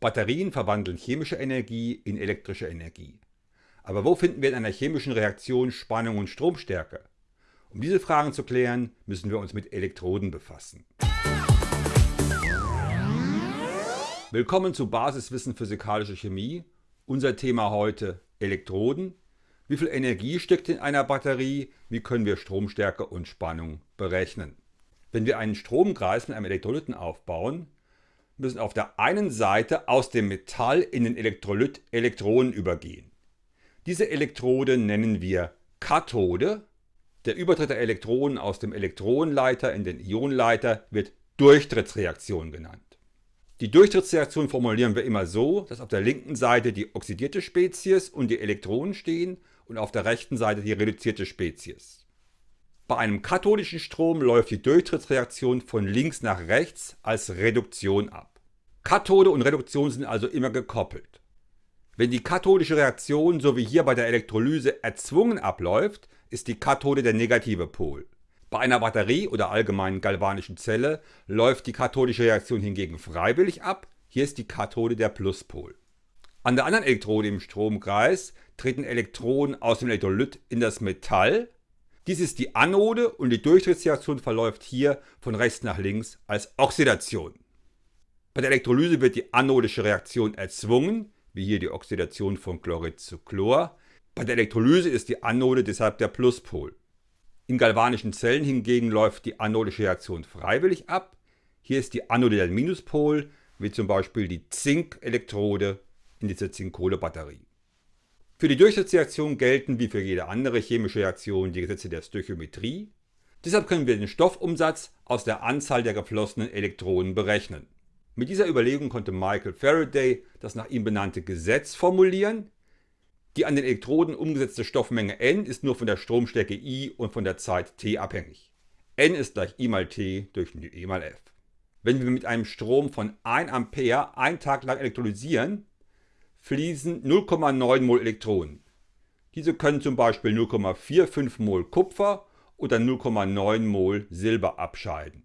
Batterien verwandeln chemische Energie in elektrische Energie. Aber wo finden wir in einer chemischen Reaktion Spannung und Stromstärke? Um diese Fragen zu klären, müssen wir uns mit Elektroden befassen. Willkommen zu Basiswissen Physikalische Chemie. Unser Thema heute Elektroden. Wie viel Energie steckt in einer Batterie? Wie können wir Stromstärke und Spannung berechnen? Wenn wir einen Stromkreis mit einem Elektrolyten aufbauen, müssen auf der einen Seite aus dem Metall in den Elektrolyt Elektronen übergehen. Diese Elektrode nennen wir Kathode. Der Übertritt der Elektronen aus dem Elektronenleiter in den Ionenleiter wird Durchtrittsreaktion genannt. Die Durchtrittsreaktion formulieren wir immer so, dass auf der linken Seite die oxidierte Spezies und die Elektronen stehen und auf der rechten Seite die reduzierte Spezies. Bei einem kathodischen Strom läuft die Durchtrittsreaktion von links nach rechts als Reduktion ab. Kathode und Reduktion sind also immer gekoppelt. Wenn die kathodische Reaktion so wie hier bei der Elektrolyse erzwungen abläuft, ist die Kathode der negative Pol. Bei einer Batterie oder allgemeinen galvanischen Zelle läuft die kathodische Reaktion hingegen freiwillig ab, hier ist die Kathode der Pluspol. An der anderen Elektrode im Stromkreis treten Elektronen aus dem Elektrolyt in das Metall. Dies ist die Anode und die Durchtrittsreaktion verläuft hier von rechts nach links als Oxidation. Bei der Elektrolyse wird die anodische Reaktion erzwungen, wie hier die Oxidation von Chlorid zu Chlor. Bei der Elektrolyse ist die Anode deshalb der Pluspol. In galvanischen Zellen hingegen läuft die anodische Reaktion freiwillig ab. Hier ist die Anode der Minuspol, wie zum Beispiel die Zinkelektrode in dieser Zink-Kohle-Batterie. Für die Durchtrittsreaktion gelten wie für jede andere chemische Reaktion die Gesetze der Stöchiometrie. Deshalb können wir den Stoffumsatz aus der Anzahl der geflossenen Elektronen berechnen. Mit dieser Überlegung konnte Michael Faraday das nach ihm benannte Gesetz formulieren, die an den Elektroden umgesetzte Stoffmenge N ist nur von der Stromstärke I und von der Zeit t abhängig. N ist gleich I mal T durch E mal F. Wenn wir mit einem Strom von 1 Ampere einen Tag lang elektrolysieren, fließen 0,9 Mol Elektronen. Diese können zum Beispiel 0,45 Mol Kupfer oder 0,9 Mol Silber abscheiden.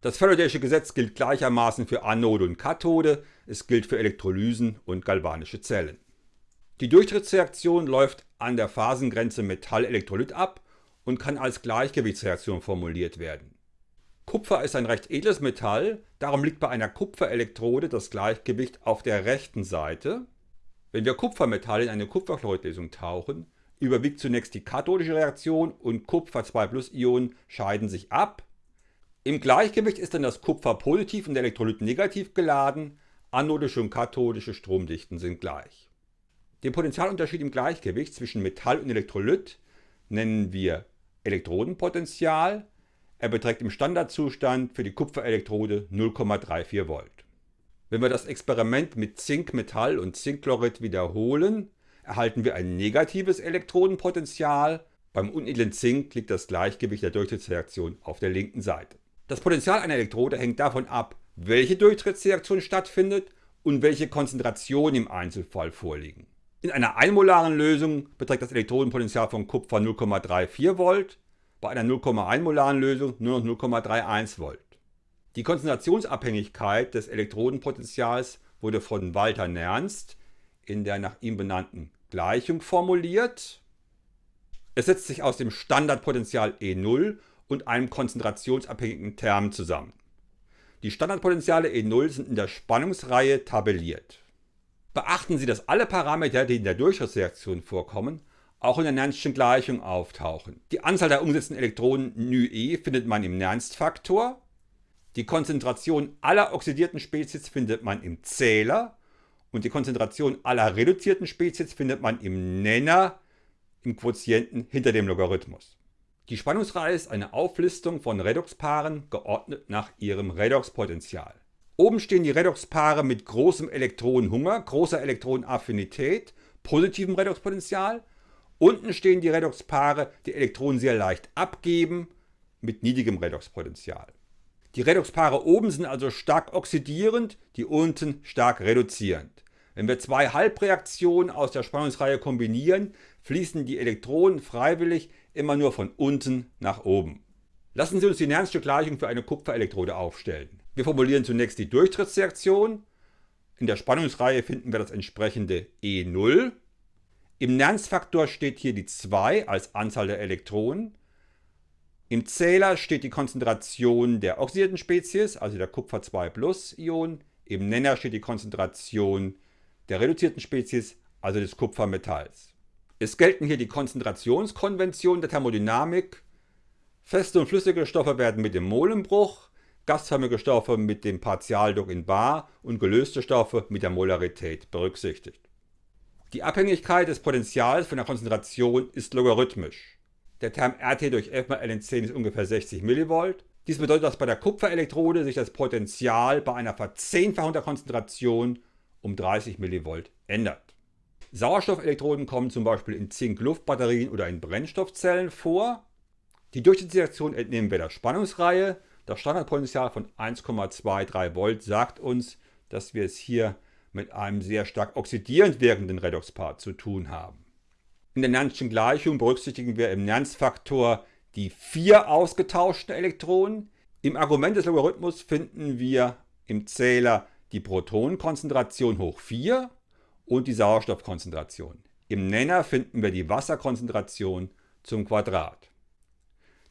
Das Faradaysche Gesetz gilt gleichermaßen für Anode und Kathode, es gilt für Elektrolysen und galvanische Zellen. Die Durchtrittsreaktion läuft an der Phasengrenze Metall-Elektrolyt ab und kann als Gleichgewichtsreaktion formuliert werden. Kupfer ist ein recht edles Metall, darum liegt bei einer Kupferelektrode das Gleichgewicht auf der rechten Seite. Wenn wir Kupfermetall in eine Kupferchloridlösung tauchen, überwiegt zunächst die kathodische Reaktion und Kupfer 2 Ionen scheiden sich ab. Im Gleichgewicht ist dann das Kupfer positiv und der Elektrolyt negativ geladen, anodische und kathodische Stromdichten sind gleich. Den Potentialunterschied im Gleichgewicht zwischen Metall und Elektrolyt nennen wir Elektrodenpotential. Er beträgt im Standardzustand für die Kupferelektrode 0,34 Volt. Wenn wir das Experiment mit Zinkmetall und Zinkchlorid wiederholen, erhalten wir ein negatives Elektrodenpotential. Beim unedlen Zink liegt das Gleichgewicht der Durchtrittsreaktion auf der linken Seite. Das Potential einer Elektrode hängt davon ab, welche Durchtrittsreaktion stattfindet und welche Konzentrationen im Einzelfall vorliegen. In einer einmolaren Lösung beträgt das Elektrodenpotential von Kupfer 0,34 Volt, bei einer 0,1 molaren Lösung nur noch 0,31 Volt. Die Konzentrationsabhängigkeit des Elektrodenpotentials wurde von Walter Nernst in der nach ihm benannten Gleichung formuliert. Es setzt sich aus dem Standardpotential E0 und einem konzentrationsabhängigen Term zusammen. Die Standardpotentiale E0 sind in der Spannungsreihe tabelliert. Beachten Sie, dass alle Parameter, die in der Durchschnittsreaktion vorkommen, auch in der Nernstschen Gleichung auftauchen. Die Anzahl der umgesetzten Elektronen νe findet man im Nernst-Faktor. Die Konzentration aller oxidierten Spezies findet man im Zähler. Und die Konzentration aller reduzierten Spezies findet man im Nenner, im Quotienten hinter dem Logarithmus. Die Spannungsreihe ist eine Auflistung von Redoxpaaren geordnet nach ihrem Redoxpotential. Oben stehen die Redoxpaare mit großem Elektronenhunger, großer Elektronenaffinität, positivem Redoxpotential. Unten stehen die Redoxpaare, die Elektronen sehr leicht abgeben, mit niedrigem Redoxpotential. Die Redoxpaare oben sind also stark oxidierend, die unten stark reduzierend. Wenn wir zwei Halbreaktionen aus der Spannungsreihe kombinieren, fließen die Elektronen freiwillig immer nur von unten nach oben. Lassen Sie uns die Nernst'sche für eine Kupferelektrode aufstellen. Wir formulieren zunächst die Durchtrittsreaktion. In der Spannungsreihe finden wir das entsprechende E0. Im Nernst-Faktor steht hier die 2 als Anzahl der Elektronen. Im Zähler steht die Konzentration der oxidierten Spezies, also der Kupfer 2 Plus Ion. Im Nenner steht die Konzentration der reduzierten Spezies, also des Kupfermetalls. Es gelten hier die Konzentrationskonventionen der Thermodynamik. Feste und flüssige Stoffe werden mit dem Molenbruch, gasförmige Stoffe mit dem Partialdruck in bar und gelöste Stoffe mit der Molarität berücksichtigt. Die Abhängigkeit des Potentials von der Konzentration ist logarithmisch. Der Term RT durch F mal Ln10 ist ungefähr 60 mV. Dies bedeutet, dass bei der Kupferelektrode sich das Potential bei einer Verzehnfachung der Konzentration um 30 mV ändert. Sauerstoffelektroden kommen zum Beispiel in Zink-Luft-Batterien oder in Brennstoffzellen vor. Die Durchschnittsreaktion entnehmen wir der Spannungsreihe. Das Standardpotential von 1,23 Volt sagt uns, dass wir es hier mit einem sehr stark oxidierend wirkenden Redoxpaar zu tun haben. In der Nernstschen Gleichung berücksichtigen wir im Nernst-Faktor die vier ausgetauschten Elektronen. Im Argument des Logarithmus finden wir im Zähler die Protonenkonzentration hoch 4 und die Sauerstoffkonzentration. Im Nenner finden wir die Wasserkonzentration zum Quadrat.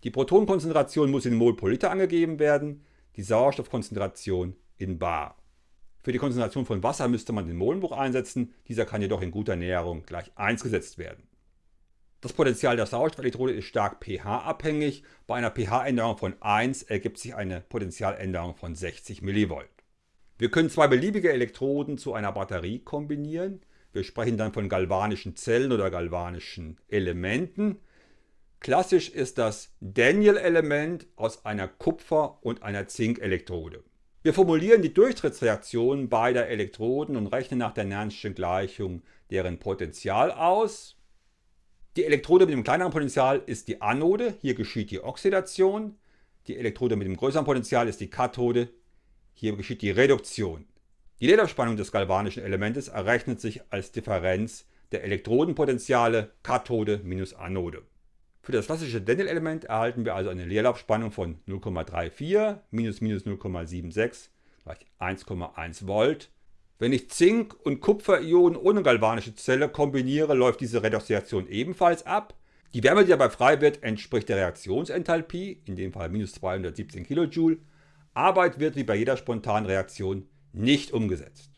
Die Protonenkonzentration muss in Mol pro Liter angegeben werden, die Sauerstoffkonzentration in bar. Für die Konzentration von Wasser müsste man den Molenbruch einsetzen, dieser kann jedoch in guter Näherung gleich 1 gesetzt werden. Das Potential der Sauerstoffelektrode ist stark pH-abhängig. Bei einer pH-Änderung von 1 ergibt sich eine Potentialänderung von 60 mV. Wir können zwei beliebige Elektroden zu einer Batterie kombinieren. Wir sprechen dann von galvanischen Zellen oder galvanischen Elementen. Klassisch ist das Daniel-Element aus einer Kupfer- und einer Zink-Elektrode. Wir formulieren die Durchtrittsreaktion beider Elektroden und rechnen nach der Nernstschen Gleichung deren Potential aus. Die Elektrode mit dem kleineren Potential ist die Anode, hier geschieht die Oxidation. Die Elektrode mit dem größeren Potential ist die Kathode, hier geschieht die Reduktion. Die Lederspannung des galvanischen Elementes errechnet sich als Differenz der Elektrodenpotentiale Kathode minus Anode. Für das klassische Daniel-Element erhalten wir also eine Leerlaufspannung von 0,34 minus minus 0,76 gleich 1,1 Volt. Wenn ich Zink- und Kupferionen ohne galvanische Zelle kombiniere, läuft diese Redoxreaktion ebenfalls ab. Die Wärme, die dabei frei wird, entspricht der Reaktionsenthalpie, in dem Fall minus 217 kJ. Arbeit wird wie bei jeder spontanen Reaktion nicht umgesetzt.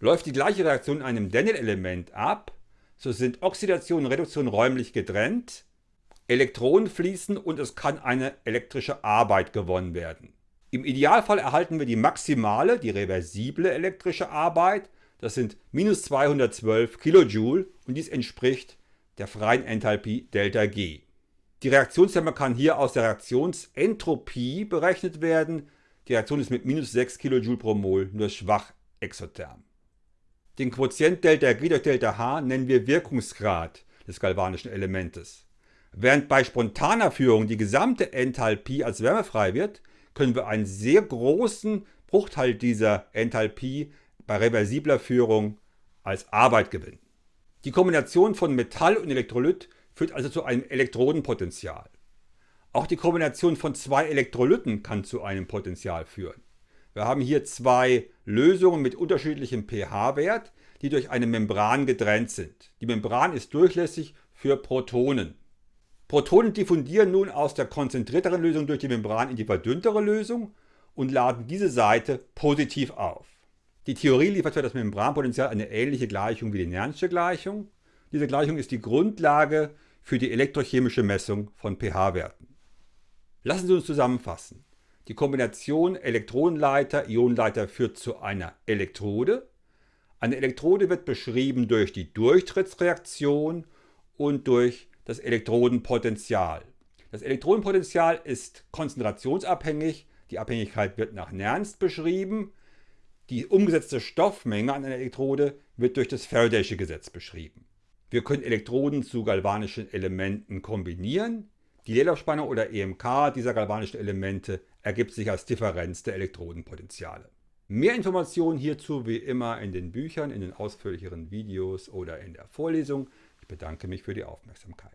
Läuft die gleiche Reaktion in einem Daniel-Element ab, so sind Oxidation und Reduktion räumlich getrennt Elektronen fließen und es kann eine elektrische Arbeit gewonnen werden. Im Idealfall erhalten wir die maximale, die reversible elektrische Arbeit, das sind minus 212 kJ und dies entspricht der freien Enthalpie ΔG. Die Reaktionstherme kann hier aus der Reaktionsentropie berechnet werden. Die Reaktion ist mit minus 6 kJ pro Mol nur schwach exotherm. Den Quotient ΔG durch ΔH nennen wir Wirkungsgrad des galvanischen Elementes. Während bei spontaner Führung die gesamte Enthalpie als wärmefrei wird, können wir einen sehr großen Bruchteil dieser Enthalpie bei reversibler Führung als Arbeit gewinnen. Die Kombination von Metall und Elektrolyt führt also zu einem Elektrodenpotential. Auch die Kombination von zwei Elektrolyten kann zu einem Potential führen. Wir haben hier zwei Lösungen mit unterschiedlichem pH-Wert, die durch eine Membran getrennt sind. Die Membran ist durchlässig für Protonen. Protonen diffundieren nun aus der konzentrierteren Lösung durch die Membran in die verdünntere Lösung und laden diese Seite positiv auf. Die Theorie liefert für das Membranpotential eine ähnliche Gleichung wie die Nernsche Gleichung. Diese Gleichung ist die Grundlage für die elektrochemische Messung von pH-Werten. Lassen Sie uns zusammenfassen. Die Kombination Elektronenleiter-Ionenleiter führt zu einer Elektrode. Eine Elektrode wird beschrieben durch die Durchtrittsreaktion und durch das Elektrodenpotential. Das Elektrodenpotential ist konzentrationsabhängig. Die Abhängigkeit wird nach Nernst beschrieben. Die umgesetzte Stoffmenge an einer Elektrode wird durch das Faradaysche Gesetz beschrieben. Wir können Elektroden zu galvanischen Elementen kombinieren. Die Leerlaufspannung oder EMK dieser galvanischen Elemente ergibt sich als Differenz der Elektrodenpotentiale. Mehr Informationen hierzu wie immer in den Büchern, in den ausführlicheren Videos oder in der Vorlesung. Ich bedanke mich für die Aufmerksamkeit.